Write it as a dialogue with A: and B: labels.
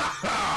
A: Ha ha!